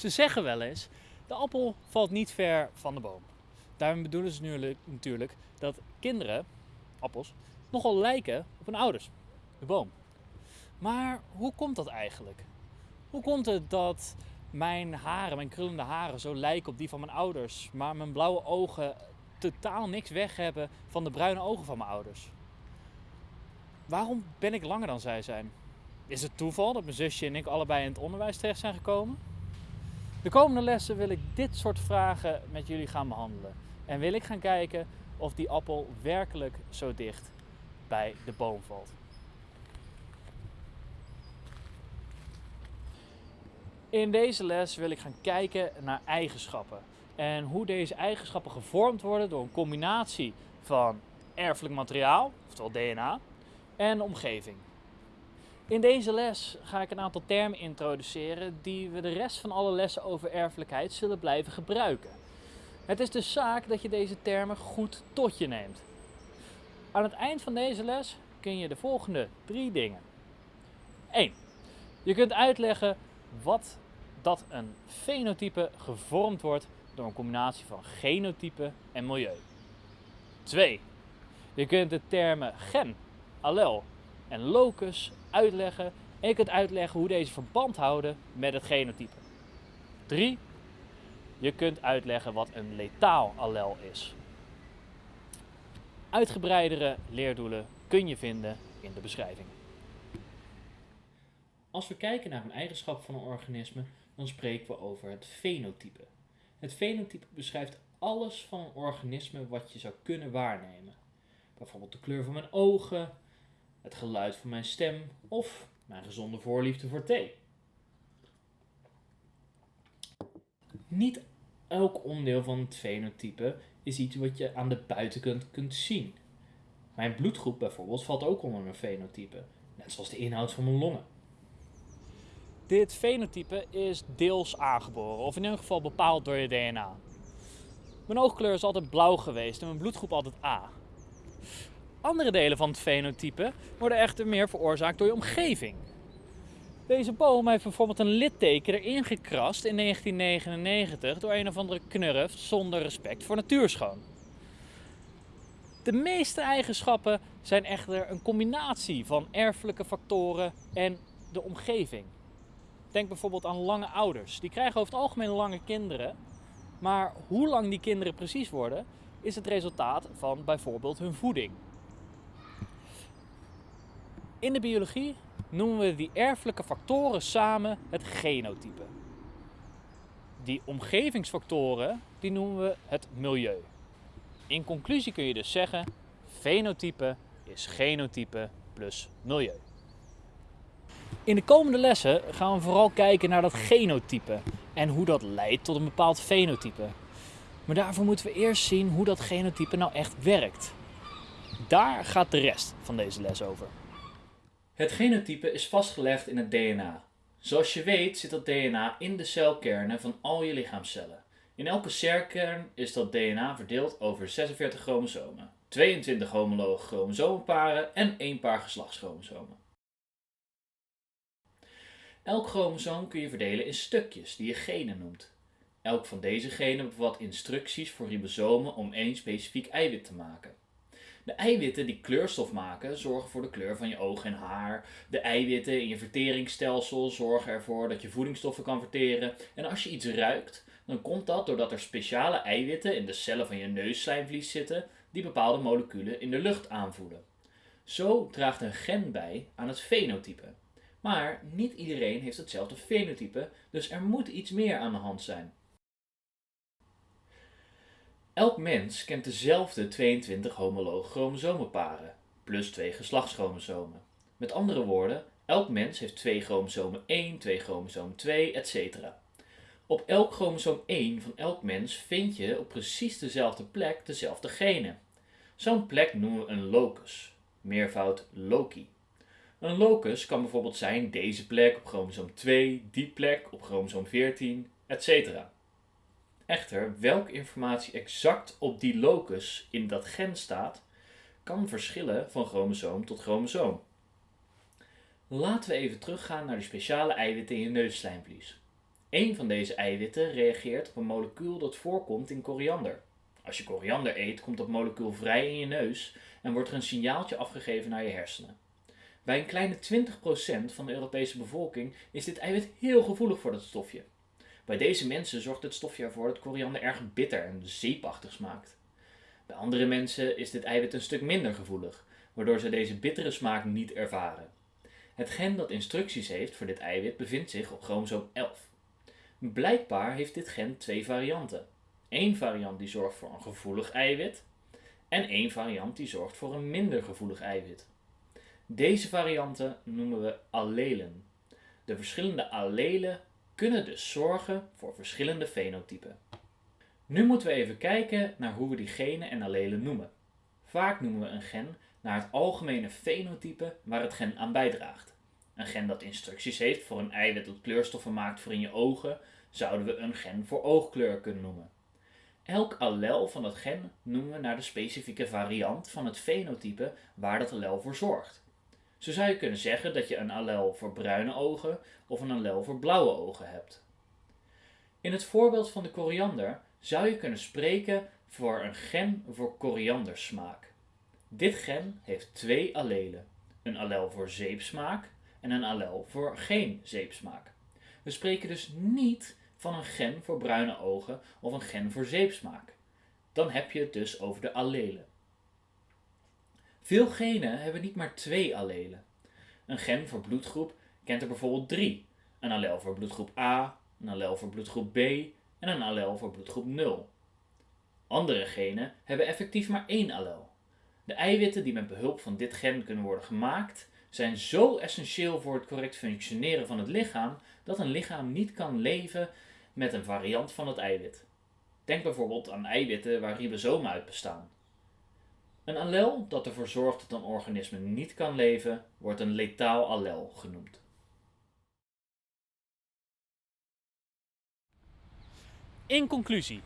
Ze zeggen wel eens, de appel valt niet ver van de boom. Daarmee bedoelen ze nu natuurlijk dat kinderen, appels, nogal lijken op hun ouders, de boom. Maar hoe komt dat eigenlijk? Hoe komt het dat mijn haren, mijn krullende haren, zo lijken op die van mijn ouders, maar mijn blauwe ogen totaal niks weg hebben van de bruine ogen van mijn ouders? Waarom ben ik langer dan zij zijn? Is het toeval dat mijn zusje en ik allebei in het onderwijs terecht zijn gekomen? De komende lessen wil ik dit soort vragen met jullie gaan behandelen. En wil ik gaan kijken of die appel werkelijk zo dicht bij de boom valt. In deze les wil ik gaan kijken naar eigenschappen. En hoe deze eigenschappen gevormd worden door een combinatie van erfelijk materiaal, oftewel DNA, en omgeving. In deze les ga ik een aantal termen introduceren die we de rest van alle lessen over erfelijkheid zullen blijven gebruiken. Het is dus zaak dat je deze termen goed tot je neemt. Aan het eind van deze les kun je de volgende drie dingen. 1. Je kunt uitleggen wat dat een fenotype gevormd wordt door een combinatie van genotype en milieu. 2. Je kunt de termen gen, allel en locus uitleggen en je kunt uitleggen hoe deze verband houden met het genotype. 3. Je kunt uitleggen wat een letaal allel is. Uitgebreidere leerdoelen kun je vinden in de beschrijving. Als we kijken naar een eigenschap van een organisme, dan spreken we over het fenotype. Het fenotype beschrijft alles van een organisme wat je zou kunnen waarnemen. Bijvoorbeeld de kleur van mijn ogen, het geluid van mijn stem of mijn gezonde voorliefde voor thee. Niet elk onderdeel van het fenotype is iets wat je aan de buitenkant kunt zien. Mijn bloedgroep bijvoorbeeld valt ook onder een fenotype, net zoals de inhoud van mijn longen. Dit fenotype is deels aangeboren, of in ieder geval bepaald door je DNA. Mijn oogkleur is altijd blauw geweest en mijn bloedgroep altijd A. Andere delen van het fenotype worden echter meer veroorzaakt door je omgeving. Deze boom heeft bijvoorbeeld een litteken erin gekrast in 1999 door een of andere knurf zonder respect voor natuurschoon. De meeste eigenschappen zijn echter een combinatie van erfelijke factoren en de omgeving. Denk bijvoorbeeld aan lange ouders. Die krijgen over het algemeen lange kinderen. Maar hoe lang die kinderen precies worden, is het resultaat van bijvoorbeeld hun voeding. In de biologie noemen we die erfelijke factoren samen het genotype. Die omgevingsfactoren die noemen we het milieu. In conclusie kun je dus zeggen, fenotype is genotype plus milieu. In de komende lessen gaan we vooral kijken naar dat genotype en hoe dat leidt tot een bepaald fenotype. Maar daarvoor moeten we eerst zien hoe dat genotype nou echt werkt. Daar gaat de rest van deze les over. Het genotype is vastgelegd in het DNA. Zoals je weet zit dat DNA in de celkernen van al je lichaamcellen. In elke celkern is dat DNA verdeeld over 46 chromosomen, 22 homologe chromosomenparen en één paar geslachtschromosomen. Elk chromosoom kun je verdelen in stukjes die je genen noemt. Elk van deze genen bevat instructies voor ribosomen om één specifiek eiwit te maken. De eiwitten die kleurstof maken zorgen voor de kleur van je oog en haar. De eiwitten in je verteringsstelsel zorgen ervoor dat je voedingsstoffen kan verteren. En als je iets ruikt, dan komt dat doordat er speciale eiwitten in de cellen van je neusslijmvlies zitten die bepaalde moleculen in de lucht aanvoelen. Zo draagt een gen bij aan het fenotype. Maar niet iedereen heeft hetzelfde fenotype, dus er moet iets meer aan de hand zijn. Elk mens kent dezelfde 22 homologe chromosomenparen, plus twee geslachtschromosomen. Met andere woorden, elk mens heeft twee chromosomen 1, twee chromosoom 2, etc. Op elk chromosoom 1 van elk mens vind je op precies dezelfde plek dezelfde genen. Zo'n plek noemen we een locus, meervoud loci. Een locus kan bijvoorbeeld zijn deze plek op chromosoom 2, die plek op chromosoom 14, etc. Echter, welke informatie exact op die locus in dat gen staat, kan verschillen van chromosoom tot chromosoom. Laten we even teruggaan naar de speciale eiwitten in je neusslijmvlies. Eén van deze eiwitten reageert op een molecuul dat voorkomt in koriander. Als je koriander eet, komt dat molecuul vrij in je neus en wordt er een signaaltje afgegeven naar je hersenen. Bij een kleine 20% van de Europese bevolking is dit eiwit heel gevoelig voor dat stofje. Bij deze mensen zorgt het stofje ervoor dat koriander erg bitter en zeepachtig smaakt. Bij andere mensen is dit eiwit een stuk minder gevoelig, waardoor ze deze bittere smaak niet ervaren. Het gen dat instructies heeft voor dit eiwit bevindt zich op chromosoom 11. Blijkbaar heeft dit gen twee varianten. Eén variant die zorgt voor een gevoelig eiwit en één variant die zorgt voor een minder gevoelig eiwit. Deze varianten noemen we allelen. De verschillende allelen kunnen dus zorgen voor verschillende fenotypen. Nu moeten we even kijken naar hoe we die genen en allelen noemen. Vaak noemen we een gen naar het algemene fenotype waar het gen aan bijdraagt. Een gen dat instructies heeft voor een eiwit dat kleurstoffen maakt voor in je ogen, zouden we een gen voor oogkleur kunnen noemen. Elk allel van dat gen noemen we naar de specifieke variant van het fenotype waar dat allel voor zorgt. Zo zou je kunnen zeggen dat je een allel voor bruine ogen of een allel voor blauwe ogen hebt. In het voorbeeld van de koriander zou je kunnen spreken voor een gen voor koriandersmaak. Dit gen heeft twee allelen, een allel voor zeepsmaak en een allel voor geen zeepsmaak. We spreken dus niet van een gen voor bruine ogen of een gen voor zeepsmaak. Dan heb je het dus over de allelen. Veel genen hebben niet maar twee allelen. Een gen voor bloedgroep kent er bijvoorbeeld drie. Een allel voor bloedgroep A, een allel voor bloedgroep B en een allel voor bloedgroep 0. Andere genen hebben effectief maar één allel. De eiwitten die met behulp van dit gen kunnen worden gemaakt, zijn zo essentieel voor het correct functioneren van het lichaam dat een lichaam niet kan leven met een variant van het eiwit. Denk bijvoorbeeld aan eiwitten waar ribosomen uit bestaan. Een allel dat ervoor zorgt dat een organisme niet kan leven, wordt een letaal allel genoemd. In conclusie,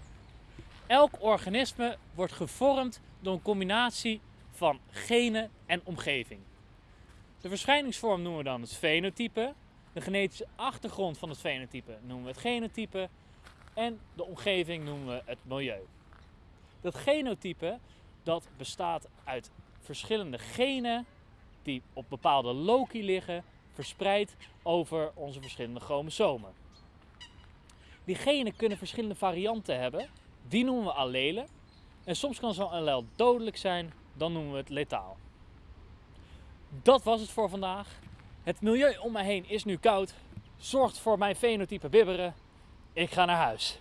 elk organisme wordt gevormd door een combinatie van genen en omgeving. De verschijningsvorm noemen we dan het fenotype, de genetische achtergrond van het fenotype noemen we het genotype en de omgeving noemen we het milieu. Dat genotype dat bestaat uit verschillende genen die op bepaalde loci liggen, verspreid over onze verschillende chromosomen. Die genen kunnen verschillende varianten hebben, die noemen we allelen. En soms kan zo'n allel dodelijk zijn, dan noemen we het letaal. Dat was het voor vandaag. Het milieu om mij heen is nu koud, zorgt voor mijn fenotype bibberen. Ik ga naar huis.